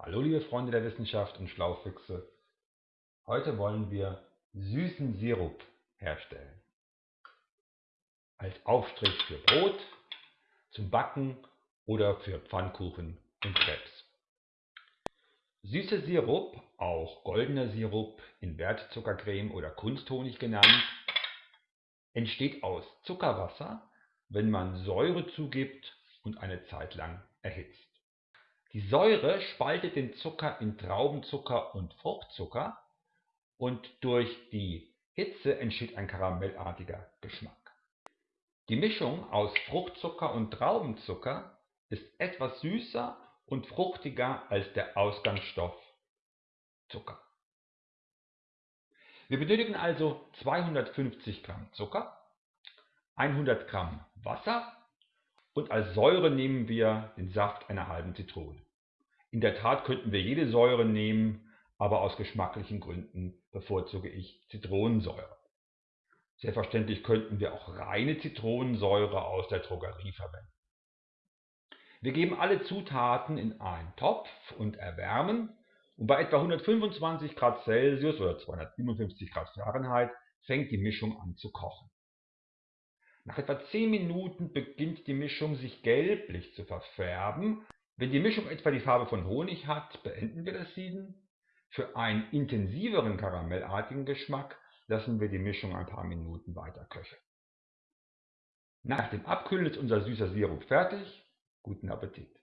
Hallo liebe Freunde der Wissenschaft und Schlaufüchse. Heute wollen wir süßen Sirup herstellen. Als Aufstrich für Brot, zum Backen oder für Pfannkuchen und Krebs. Süßer Sirup, auch goldener Sirup, Invertzuckercreme oder Kunsthonig genannt, entsteht aus Zuckerwasser, wenn man Säure zugibt und eine Zeit lang erhitzt. Die Säure spaltet den Zucker in Traubenzucker und Fruchtzucker und durch die Hitze entsteht ein karamellartiger Geschmack. Die Mischung aus Fruchtzucker und Traubenzucker ist etwas süßer und fruchtiger als der Ausgangsstoff Zucker. Wir benötigen also 250 Gramm Zucker, 100 Gramm Wasser und als Säure nehmen wir den Saft einer halben Zitrone. In der Tat könnten wir jede Säure nehmen, aber aus geschmacklichen Gründen bevorzuge ich Zitronensäure. Selbstverständlich könnten wir auch reine Zitronensäure aus der Drogerie verwenden. Wir geben alle Zutaten in einen Topf und erwärmen und bei etwa 125 Grad Celsius oder 257 Grad Fahrenheit fängt die Mischung an zu kochen. Nach etwa 10 Minuten beginnt die Mischung sich gelblich zu verfärben. Wenn die Mischung etwa die Farbe von Honig hat, beenden wir das Sieden. Für einen intensiveren karamellartigen Geschmack lassen wir die Mischung ein paar Minuten weiter köcheln. Nach dem Abkühlen ist unser süßer Sirup fertig. Guten Appetit!